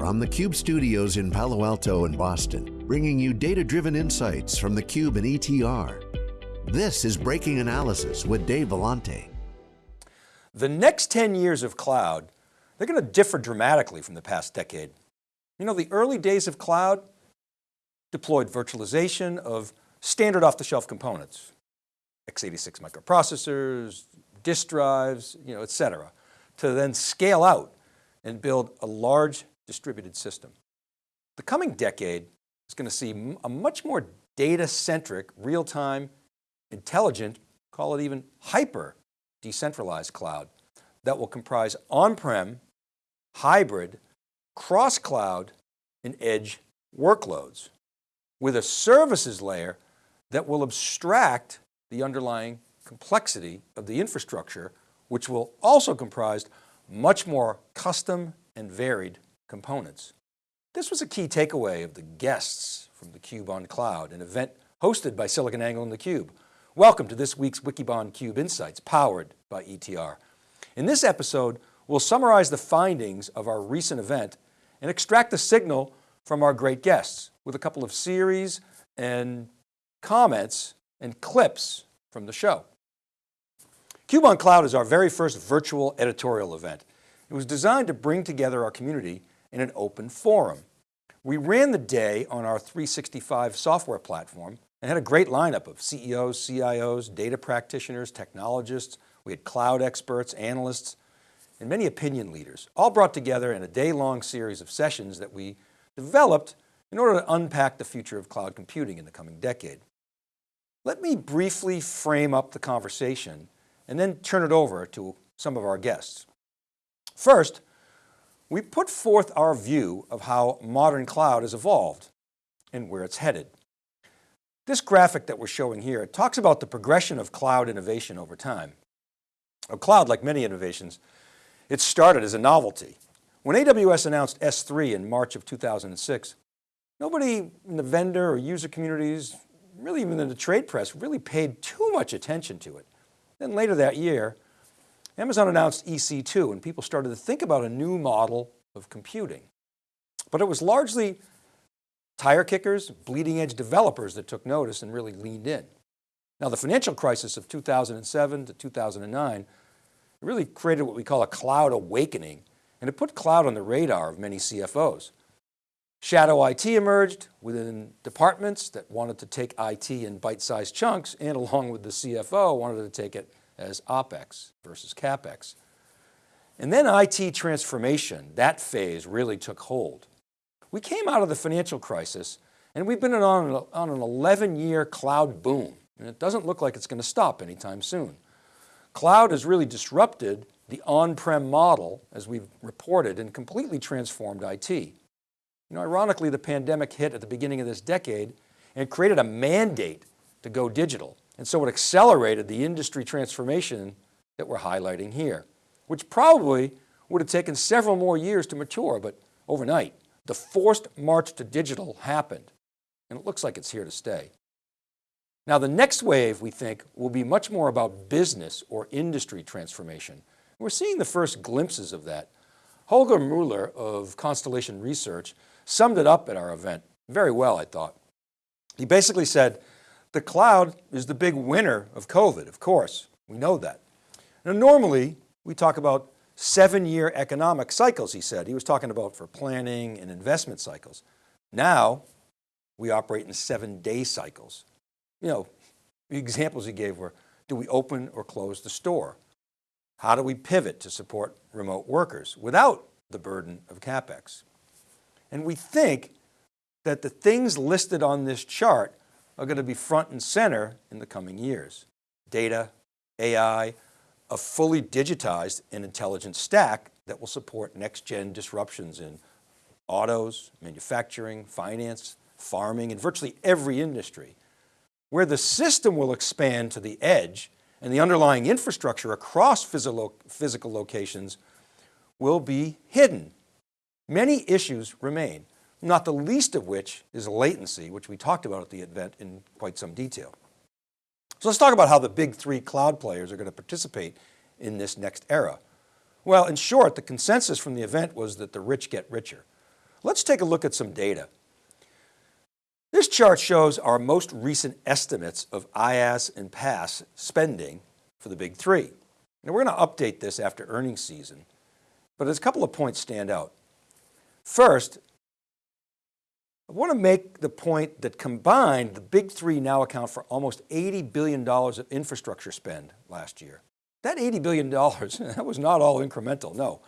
from the Cube studios in Palo Alto and Boston, bringing you data-driven insights from the Cube and ETR. This is Breaking Analysis with Dave Vellante. The next 10 years of cloud, they're going to differ dramatically from the past decade. You know, the early days of cloud deployed virtualization of standard off the shelf components, x86 microprocessors, disk drives, you know, et cetera, to then scale out and build a large distributed system. The coming decade is going to see a much more data-centric, real-time, intelligent, call it even hyper decentralized cloud that will comprise on-prem, hybrid, cross-cloud, and edge workloads with a services layer that will abstract the underlying complexity of the infrastructure, which will also comprise much more custom and varied components. This was a key takeaway of the guests from theCUBE on Cloud, an event hosted by SiliconANGLE and theCUBE. Welcome to this week's Wikibon CUBE Insights, powered by ETR. In this episode, we'll summarize the findings of our recent event and extract the signal from our great guests with a couple of series and comments and clips from the show. CUBE on Cloud is our very first virtual editorial event. It was designed to bring together our community in an open forum. We ran the day on our 365 software platform and had a great lineup of CEOs, CIOs, data practitioners, technologists. We had cloud experts, analysts, and many opinion leaders, all brought together in a day-long series of sessions that we developed in order to unpack the future of cloud computing in the coming decade. Let me briefly frame up the conversation and then turn it over to some of our guests. First, we put forth our view of how modern cloud has evolved and where it's headed. This graphic that we're showing here talks about the progression of cloud innovation over time. A cloud, like many innovations, it started as a novelty. When AWS announced S3 in March of 2006, nobody in the vendor or user communities, really even in the trade press, really paid too much attention to it. Then later that year, Amazon announced EC2 and people started to think about a new model of computing. But it was largely tire kickers, bleeding edge developers that took notice and really leaned in. Now the financial crisis of 2007 to 2009 really created what we call a cloud awakening and it put cloud on the radar of many CFOs. Shadow IT emerged within departments that wanted to take IT in bite-sized chunks and along with the CFO wanted to take it as OpEx versus CapEx. And then IT transformation, that phase really took hold. We came out of the financial crisis and we've been on, an 11 year cloud boom and it doesn't look like it's going to stop anytime soon. Cloud has really disrupted the on-prem model as we've reported and completely transformed IT. You know, ironically, the pandemic hit at the beginning of this decade and created a mandate to go digital. And so it accelerated the industry transformation that we're highlighting here, which probably would have taken several more years to mature, but overnight, the forced march to digital happened and it looks like it's here to stay. Now the next wave we think will be much more about business or industry transformation. We're seeing the first glimpses of that. Holger Mueller of Constellation Research summed it up at our event very well, I thought. He basically said, the cloud is the big winner of COVID, of course, we know that. Now normally we talk about seven year economic cycles, he said. He was talking about for planning and investment cycles. Now we operate in seven day cycles. You know, the examples he gave were, do we open or close the store? How do we pivot to support remote workers without the burden of CapEx? And we think that the things listed on this chart are going to be front and center in the coming years. Data, AI, a fully digitized and intelligent stack that will support next gen disruptions in autos, manufacturing, finance, farming, and virtually every industry. Where the system will expand to the edge and the underlying infrastructure across physical locations will be hidden Many issues remain, not the least of which is latency, which we talked about at the event in quite some detail. So let's talk about how the big three cloud players are going to participate in this next era. Well, in short, the consensus from the event was that the rich get richer. Let's take a look at some data. This chart shows our most recent estimates of IaaS and PaaS spending for the big three. Now we're going to update this after earnings season, but there's a couple of points stand out. First, I want to make the point that combined, the big three now account for almost $80 billion of infrastructure spend last year. That $80 billion, that was not all incremental, no.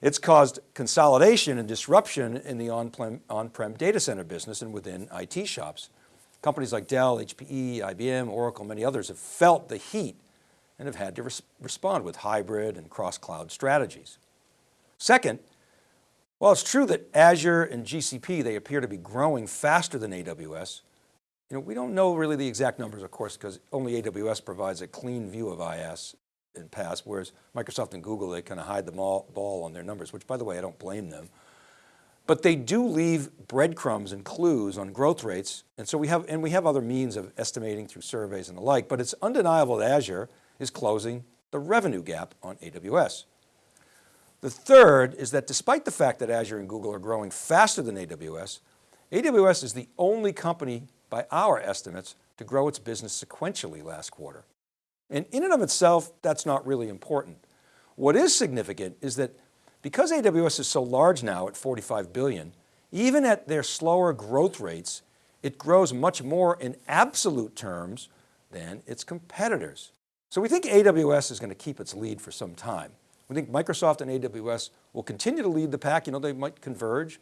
It's caused consolidation and disruption in the on-prem on data center business and within IT shops. Companies like Dell, HPE, IBM, Oracle, many others have felt the heat and have had to res respond with hybrid and cross-cloud strategies. Second, while it's true that Azure and GCP, they appear to be growing faster than AWS, you know, we don't know really the exact numbers, of course, because only AWS provides a clean view of IaaS and PaaS, whereas Microsoft and Google, they kind of hide the ball on their numbers, which by the way, I don't blame them. But they do leave breadcrumbs and clues on growth rates. And so we have, and we have other means of estimating through surveys and the like, but it's undeniable that Azure is closing the revenue gap on AWS. The third is that despite the fact that Azure and Google are growing faster than AWS, AWS is the only company by our estimates to grow its business sequentially last quarter. And in and of itself, that's not really important. What is significant is that because AWS is so large now at 45 billion, even at their slower growth rates, it grows much more in absolute terms than its competitors. So we think AWS is going to keep its lead for some time. We think Microsoft and AWS will continue to lead the pack. You know, they might converge.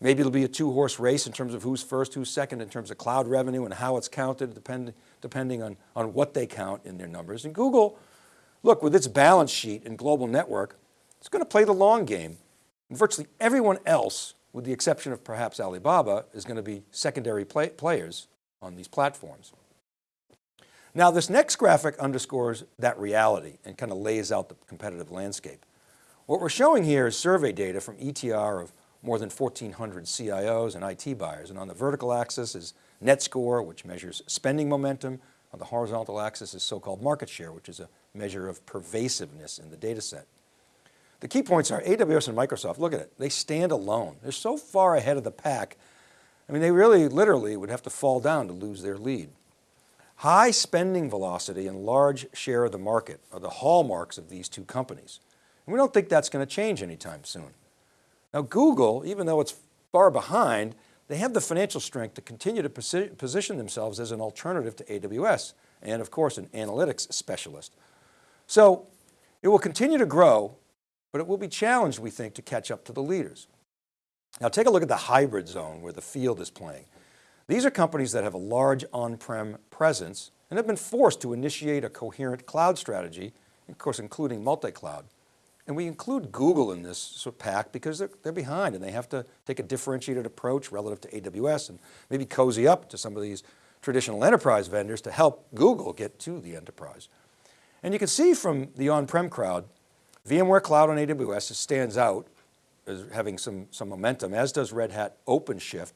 Maybe it'll be a two horse race in terms of who's first, who's second in terms of cloud revenue and how it's counted depend, depending on, on what they count in their numbers. And Google, look, with its balance sheet and global network, it's going to play the long game. And virtually everyone else, with the exception of perhaps Alibaba, is going to be secondary play players on these platforms. Now this next graphic underscores that reality and kind of lays out the competitive landscape. What we're showing here is survey data from ETR of more than 1,400 CIOs and IT buyers. And on the vertical axis is net score, which measures spending momentum. On the horizontal axis is so-called market share, which is a measure of pervasiveness in the data set. The key points are AWS and Microsoft, look at it, they stand alone. They're so far ahead of the pack. I mean, they really literally would have to fall down to lose their lead. High spending velocity and large share of the market are the hallmarks of these two companies. And we don't think that's going to change anytime soon. Now Google, even though it's far behind, they have the financial strength to continue to position themselves as an alternative to AWS and of course an analytics specialist. So it will continue to grow, but it will be challenged, we think, to catch up to the leaders. Now take a look at the hybrid zone where the field is playing. These are companies that have a large on-prem presence and have been forced to initiate a coherent cloud strategy, of course, including multi-cloud. And we include Google in this sort of pack because they're, they're behind and they have to take a differentiated approach relative to AWS and maybe cozy up to some of these traditional enterprise vendors to help Google get to the enterprise. And you can see from the on-prem crowd, VMware Cloud on AWS stands out as having some, some momentum, as does Red Hat OpenShift,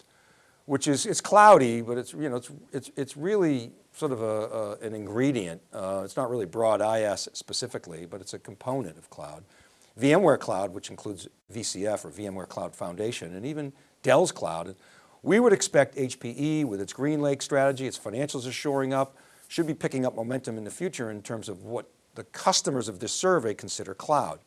which is, it's cloudy, but it's, you know, it's, it's, it's really sort of a, a an ingredient. Uh, it's not really broad IaaS specifically, but it's a component of cloud. VMware Cloud, which includes VCF or VMware Cloud Foundation, and even Dell's cloud. We would expect HPE with its GreenLake strategy, its financials are shoring up, should be picking up momentum in the future in terms of what the customers of this survey consider cloud.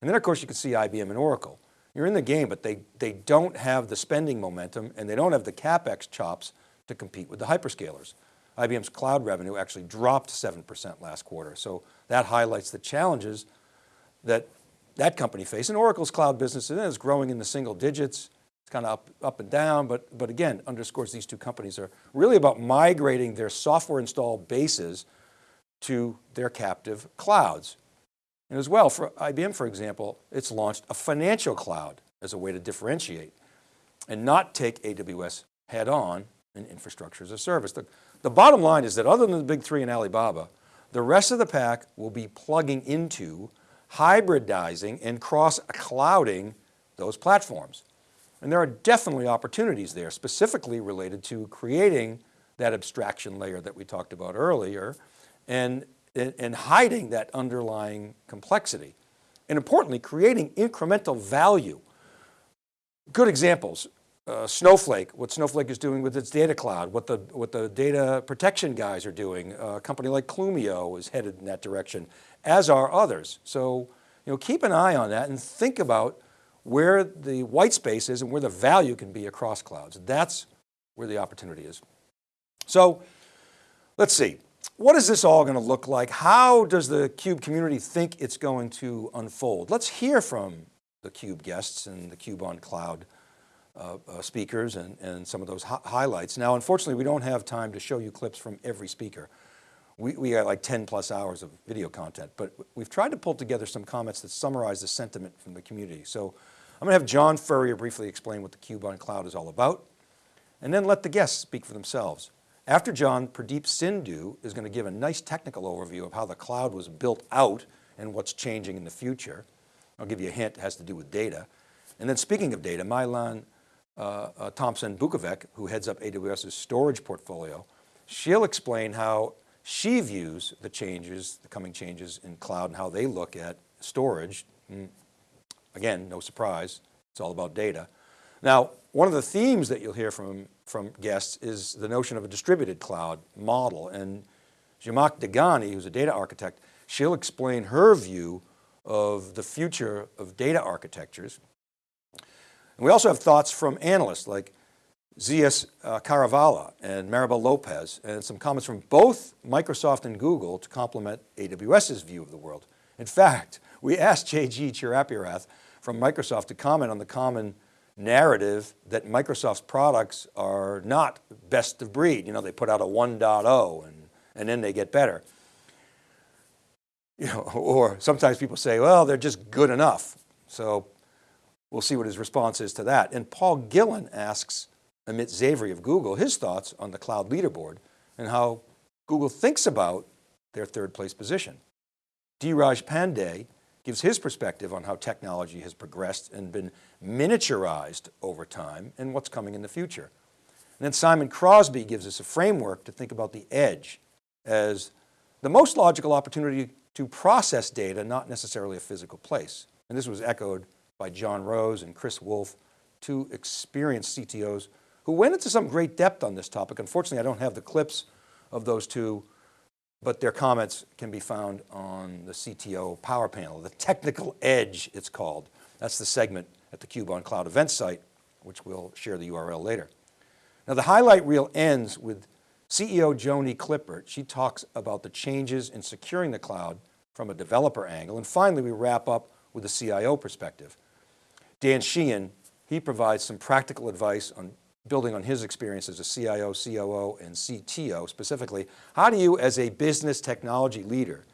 And then of course you can see IBM and Oracle. You're in the game, but they, they don't have the spending momentum and they don't have the CapEx chops to compete with the hyperscalers. IBM's cloud revenue actually dropped 7% last quarter. So that highlights the challenges that that company faces. And Oracle's cloud business is growing in the single digits. It's kind of up, up and down, but, but again, underscores these two companies are really about migrating their software installed bases to their captive clouds. And as well, for IBM, for example, it's launched a financial cloud as a way to differentiate and not take AWS head on in infrastructure as a service. The, the bottom line is that other than the big three and Alibaba, the rest of the pack will be plugging into, hybridizing and cross-clouding those platforms. And there are definitely opportunities there, specifically related to creating that abstraction layer that we talked about earlier and and hiding that underlying complexity. And importantly, creating incremental value. good examples, uh, Snowflake, what Snowflake is doing with its data cloud, what the, what the data protection guys are doing. Uh, a company like Clumio is headed in that direction, as are others. So you know, keep an eye on that and think about where the white space is and where the value can be across clouds. That's where the opportunity is. So let's see, what is this all going to look like? How does the CUBE community think it's going to unfold? Let's hear from the CUBE guests and the CUBE on Cloud uh, uh, speakers and, and some of those highlights. Now, unfortunately, we don't have time to show you clips from every speaker. We, we got like 10 plus hours of video content, but we've tried to pull together some comments that summarize the sentiment from the community. So I'm going to have John Furrier briefly explain what the CUBE on Cloud is all about, and then let the guests speak for themselves. After John, Pradeep Sindhu is going to give a nice technical overview of how the cloud was built out and what's changing in the future. I'll give you a hint, it has to do with data. And then speaking of data, Mai-Lan uh, uh, Tomsen Bukovec, who heads up AWS's storage portfolio, she'll explain how she views the changes, the coming changes in cloud and how they look at storage. Hmm, again, no surprise, it's all about data. Now, one of the themes that you'll hear from, from guests is the notion of a distributed cloud model. And Zhamak Dehghani, who's a data architect, she'll explain her view of the future of data architectures. And we also have thoughts from analysts like Zeus uh, Kerravala and Maribel Lopez, and some comments from both Microsoft and Google to complement AWS's view of the world. In fact, we asked JG Chirapurath from Microsoft to comment on the common narrative that Microsoft's products are not best of breed. You know, they put out a 1.0 and, and then they get better. You know, or sometimes people say, well, they're just good enough. So we'll see what his response is to that. And Paul Gillen asks Amit Zavery of Google his thoughts on the cloud leaderboard and how Google thinks about their third place position. Dheeraj Pandey gives his perspective on how technology has progressed and been miniaturized over time and what's coming in the future. And then Simon Crosby gives us a framework to think about the edge as the most logical opportunity to process data, not necessarily a physical place. And this was echoed by John Rose and Chris Wolf, two experienced CTOs who went into some great depth on this topic. Unfortunately, I don't have the clips of those two but their comments can be found on the CTO power panel, the technical edge it's called. That's the segment at the Cube on Cloud event site, which we'll share the URL later. Now the highlight reel ends with CEO Joni Klippert. She talks about the changes in securing the cloud from a developer angle. And finally, we wrap up with the CIO perspective. Dan Sheehan, he provides some practical advice on building on his experience as a CIO, COO, and CTO specifically, how do you as a business technology leader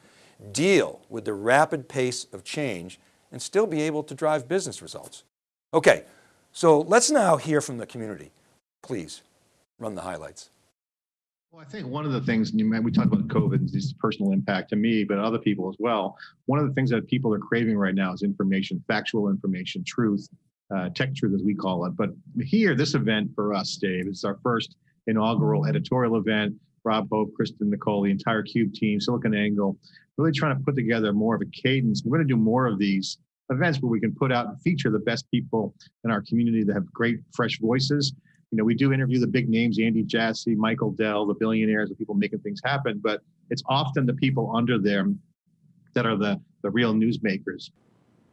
deal with the rapid pace of change and still be able to drive business results? Okay, so let's now hear from the community. Please run the highlights. Well, I think one of the things, we talked about COVID, this personal impact to me, but other people as well. One of the things that people are craving right now is information, factual information, truth, uh, tech truth as we call it. But here, this event for us, Dave, is our first inaugural editorial event. Rob Hof, Kristen Nicole, the entire CUBE team, SiliconANGLE, really trying to put together more of a cadence. We're going to do more of these events where we can put out and feature the best people in our community that have great, fresh voices. You know, we do interview the big names, Andy Jassy, Michael Dell, the billionaires, the people making things happen, but it's often the people under them that are the, the real newsmakers.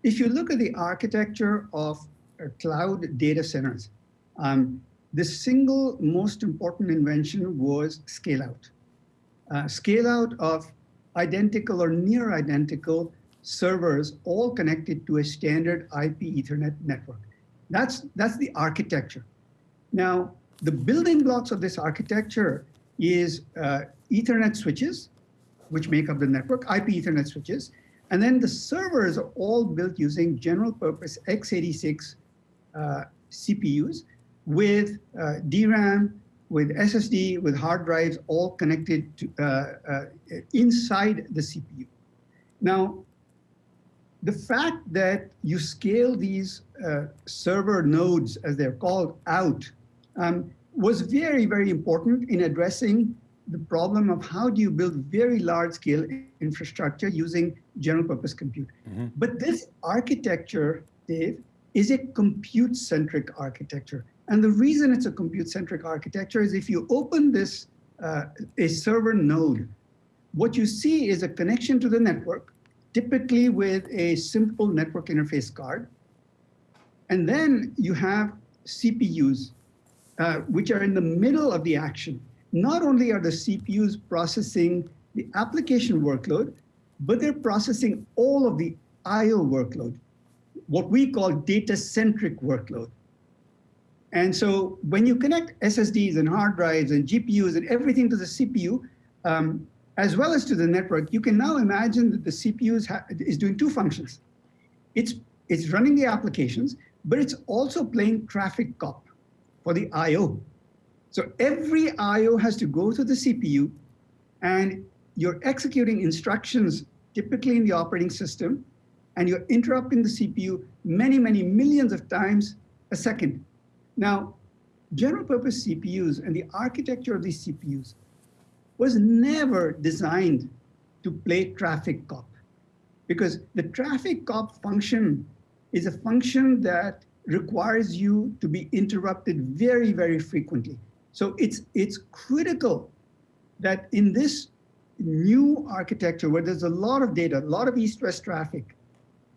If you look at the architecture of cloud data centers. Um, the single most important invention was scale out. Uh, scale out of identical or near identical servers all connected to a standard IP ethernet network. That's, that's the architecture. Now, the building blocks of this architecture is uh, ethernet switches, which make up the network, IP ethernet switches, and then the servers are all built using general purpose x86 uh, CPUs with uh, DRAM, with SSD, with hard drives, all connected to, uh, inside the CPU. Now, the fact that you scale these uh, server nodes, as they're called, out um, was very, very important in addressing the problem of how do you build very large scale infrastructure using general purpose compute. Mm -hmm. But this architecture, Dave, is a compute-centric architecture. And the reason it's a compute-centric architecture is if you open this, uh, a server node, what you see is a connection to the network, typically with a simple network interface card. And then you have CPUs, uh, which are in the middle of the action. Not only are the CPUs processing the application workload, but they're processing all of the IO workload, what we call data-centric workload. And so when you connect SSDs and hard drives and GPUs and everything to the CPU, um, as well as to the network, you can now imagine that the CPU is doing two functions. It's, it's running the applications, but it's also playing traffic cop for the IO. So every IO has to go to the CPU and you're executing instructions typically in the operating system and you're interrupting the CPU many, many millions of times a second. Now, general purpose CPUs and the architecture of these CPUs was never designed to play traffic cop because the traffic cop function is a function that requires you to be interrupted very, very frequently. So it's, it's critical that in this new architecture where there's a lot of data, a lot of east-west traffic,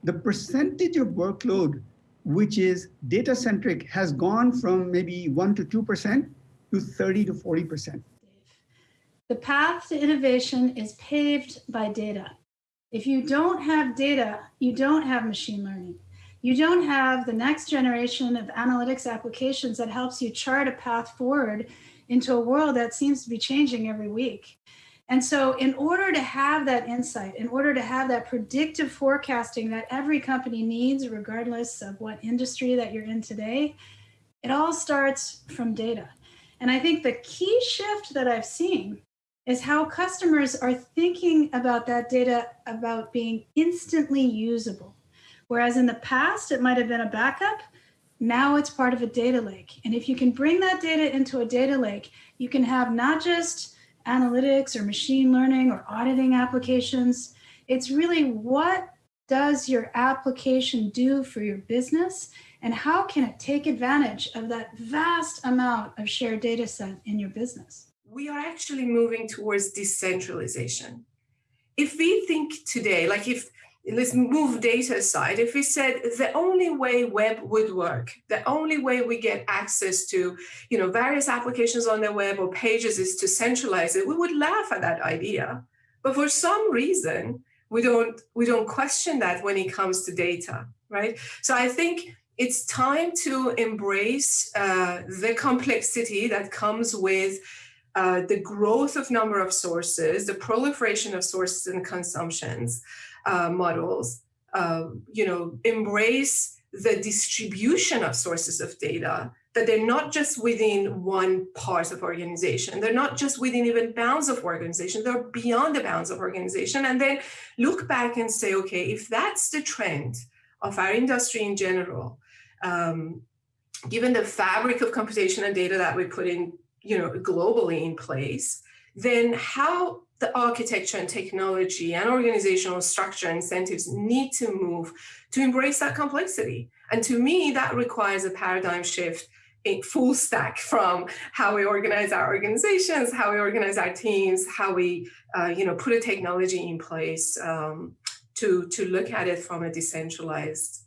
the percentage of workload which is data-centric has gone from maybe 1% to 2% to 30 to 40%. The path to innovation is paved by data. If you don't have data, you don't have machine learning. You don't have the next generation of analytics applications that helps you chart a path forward into a world that seems to be changing every week. And so in order to have that insight, in order to have that predictive forecasting that every company needs, regardless of what industry that you're in today, it all starts from data. And I think the key shift that I've seen is how customers are thinking about that data about being instantly usable. Whereas in the past, it might have been a backup, now it's part of a data lake. And if you can bring that data into a data lake, you can have not just analytics or machine learning or auditing applications. It's really what does your application do for your business and how can it take advantage of that vast amount of shared data set in your business? We are actually moving towards decentralization. If we think today, like if let's move data aside. If we said the only way web would work, the only way we get access to, you know, various applications on the web or pages is to centralize it, we would laugh at that idea. But for some reason, we don't we don't question that when it comes to data, right? So I think it's time to embrace uh, the complexity that comes with uh, the growth of number of sources, the proliferation of sources and consumptions, uh, models, uh, you know, embrace the distribution of sources of data, that they're not just within one part of organization, they're not just within even bounds of organization, they're beyond the bounds of organization, and then look back and say, okay, if that's the trend of our industry in general, um, given the fabric of computation and data that we put in, you know, globally in place, then how the architecture and technology and organizational structure incentives need to move to embrace that complexity. And to me, that requires a paradigm shift a full stack from how we organize our organizations, how we organize our teams, how we uh, you know, put a technology in place um, to, to look at it from a decentralized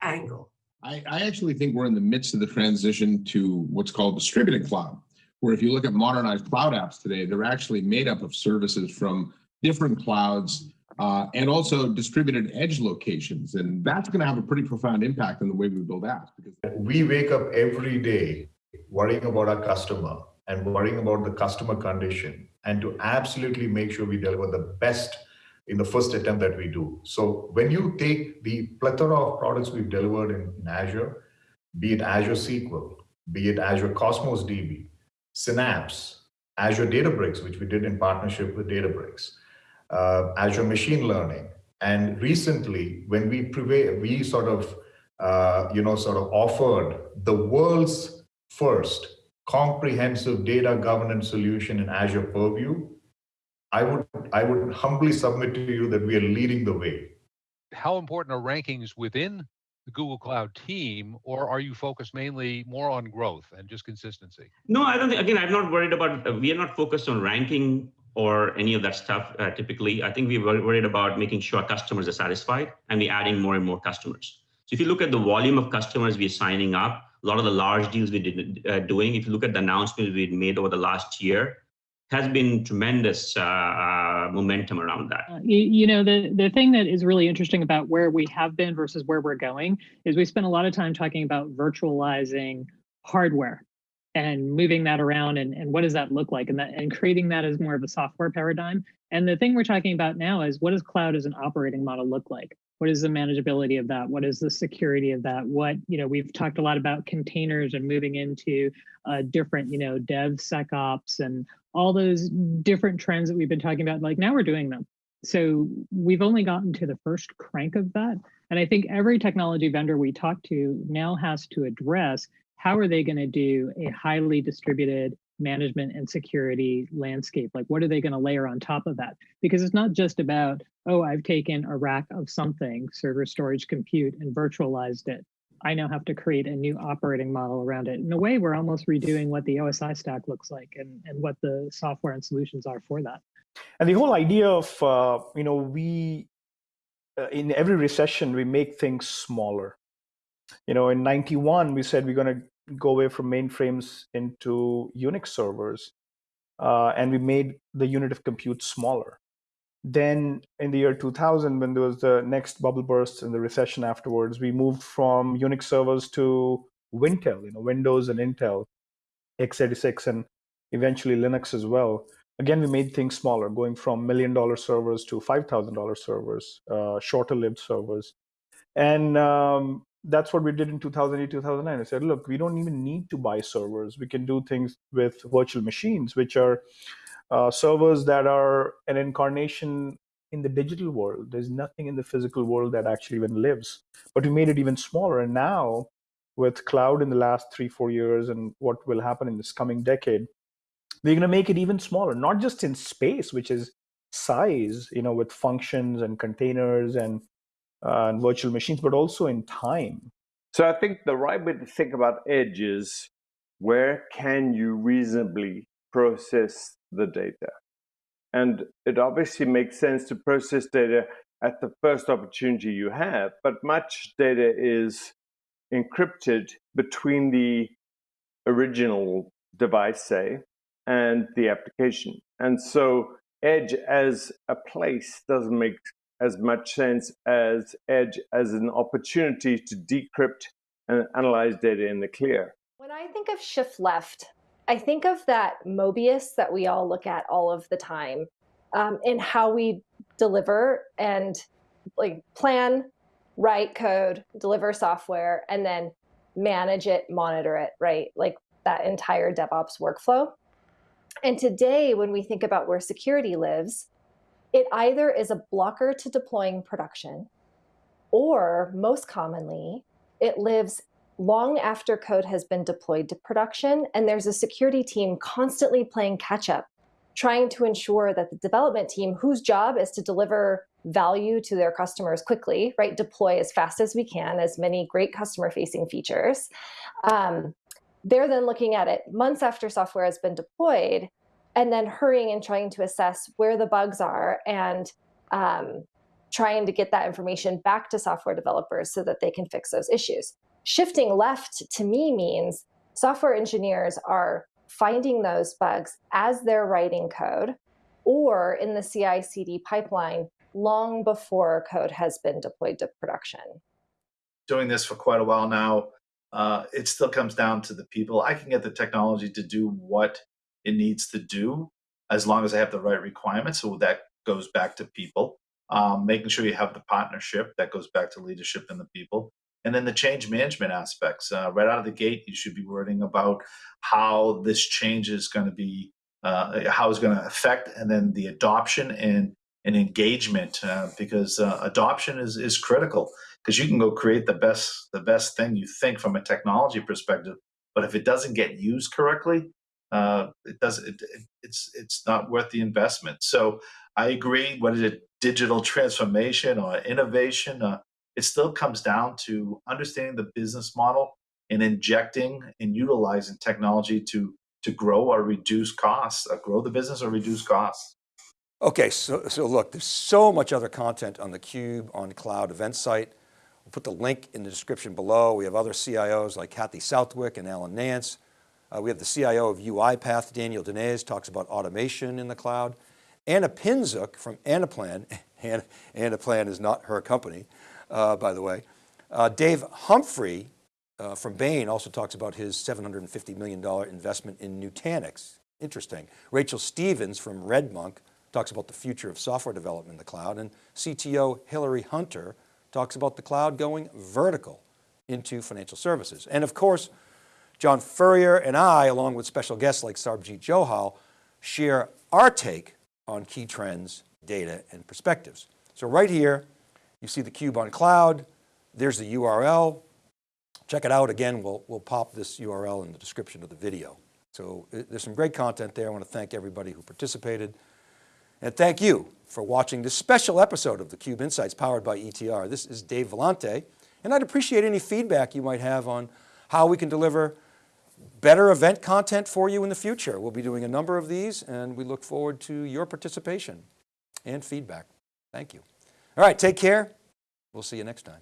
angle. I, I actually think we're in the midst of the transition to what's called distributed cloud where if you look at modernized cloud apps today, they're actually made up of services from different clouds uh, and also distributed edge locations. And that's going to have a pretty profound impact on the way we build apps. Because we wake up every day worrying about our customer and worrying about the customer condition and to absolutely make sure we deliver the best in the first attempt that we do. So when you take the plethora of products we've delivered in, in Azure, be it Azure SQL, be it Azure Cosmos DB, Synapse, Azure Databricks, which we did in partnership with Databricks, uh, Azure Machine Learning. And recently, when we we sort of, uh, you know, sort of offered the world's first comprehensive data governance solution in Azure Purview, I would, I would humbly submit to you that we are leading the way. How important are rankings within the Google Cloud team, or are you focused mainly more on growth and just consistency? No, I don't think, again, I'm not worried about, uh, we are not focused on ranking or any of that stuff uh, typically. I think we were worried about making sure customers are satisfied and we're adding more and more customers. So if you look at the volume of customers we're signing up, a lot of the large deals we did uh, doing, if you look at the announcements we've made over the last year, has been tremendous uh, uh, momentum around that. Uh, you, know, the, the thing that is really interesting about where we have been versus where we're going is we spend a lot of time talking about virtualizing hardware and moving that around and, and what does that look like and that and creating that as more of a software paradigm. And the thing we're talking about now is what does cloud as an operating model look like? What is the manageability of that? What is the security of that? What, you know, we've talked a lot about containers and moving into uh, different, you know, DevSecOps and all those different trends that we've been talking about, like now we're doing them. So we've only gotten to the first crank of that. And I think every technology vendor we talk to now has to address how are they going to do a highly distributed management and security landscape? Like, what are they going to layer on top of that? Because it's not just about, oh, I've taken a rack of something, server storage compute, and virtualized it. I now have to create a new operating model around it. In a way, we're almost redoing what the OSI stack looks like and, and what the software and solutions are for that. And the whole idea of, uh, you know, we, uh, in every recession, we make things smaller. You know, in 91, we said we're going to go away from mainframes into Unix servers. Uh, and we made the unit of compute smaller. Then in the year 2000, when there was the next bubble burst and the recession afterwards, we moved from Unix servers to Wintel, you know, Windows and Intel, x86, and eventually Linux as well. Again, we made things smaller, going from million dollar servers to $5,000 servers, uh, shorter lived servers. And um, that's what we did in 2008, 2009. I said, look, we don't even need to buy servers. We can do things with virtual machines, which are uh, servers that are an incarnation in the digital world. There's nothing in the physical world that actually even lives. But we made it even smaller. And now, with cloud in the last three, four years and what will happen in this coming decade, we're going to make it even smaller, not just in space, which is size, you know, with functions and containers and, uh, and virtual machines, but also in time. So I think the right way to think about edge is where can you reasonably process the data. And it obviously makes sense to process data at the first opportunity you have, but much data is encrypted between the original device, say, and the application. And so Edge as a place doesn't make as much sense as Edge as an opportunity to decrypt and analyze data in the clear. When I think of shift left, I think of that Mobius that we all look at all of the time um, in how we deliver and like plan, write code, deliver software, and then manage it, monitor it, right? Like that entire DevOps workflow. And today, when we think about where security lives, it either is a blocker to deploying production, or most commonly, it lives long after code has been deployed to production, and there's a security team constantly playing catch up, trying to ensure that the development team, whose job is to deliver value to their customers quickly, right, deploy as fast as we can, as many great customer facing features. Um, they're then looking at it months after software has been deployed and then hurrying and trying to assess where the bugs are and um, trying to get that information back to software developers so that they can fix those issues shifting left to me means software engineers are finding those bugs as they're writing code or in the CI CD pipeline long before code has been deployed to production. Doing this for quite a while now, uh, it still comes down to the people. I can get the technology to do what it needs to do as long as I have the right requirements. So that goes back to people. Um, making sure you have the partnership that goes back to leadership and the people and then the change management aspects. Uh, right out of the gate, you should be worrying about how this change is going to be, uh, how it's going to affect, and then the adoption and, and engagement, uh, because uh, adoption is, is critical. Because you can go create the best the best thing you think from a technology perspective, but if it doesn't get used correctly, uh, it does it, it, it's it's not worth the investment. So I agree. What is it? Digital transformation or innovation? It still comes down to understanding the business model and injecting and utilizing technology to to grow or reduce costs, uh, grow the business or reduce costs. Okay, so, so look, there's so much other content on the Cube on Cloud event site. We'll put the link in the description below. We have other CIOs like Kathy Southwick and Alan Nance. Uh, we have the CIO of UiPath, Daniel Dines, talks about automation in the cloud. Anna Pinczuk from Anaplan, Anaplan is not her company, uh, by the way. Uh, Dave Humphrey uh, from Bain also talks about his $750 million investment in Nutanix. Interesting. Rachel Stevens from RedMonk talks about the future of software development in the cloud. And CTO Hillary Hunter talks about the cloud going vertical into financial services. And of course, John Furrier and I, along with special guests like Sarbjeet Johal, share our take on key trends, data, and perspectives. So right here, you see the cube on cloud. There's the URL. Check it out. Again, we'll, we'll pop this URL in the description of the video. So uh, there's some great content there. I want to thank everybody who participated. And thank you for watching this special episode of theCUBE Insights powered by ETR. This is Dave Vellante, and I'd appreciate any feedback you might have on how we can deliver better event content for you in the future. We'll be doing a number of these and we look forward to your participation and feedback. Thank you. All right, take care. We'll see you next time.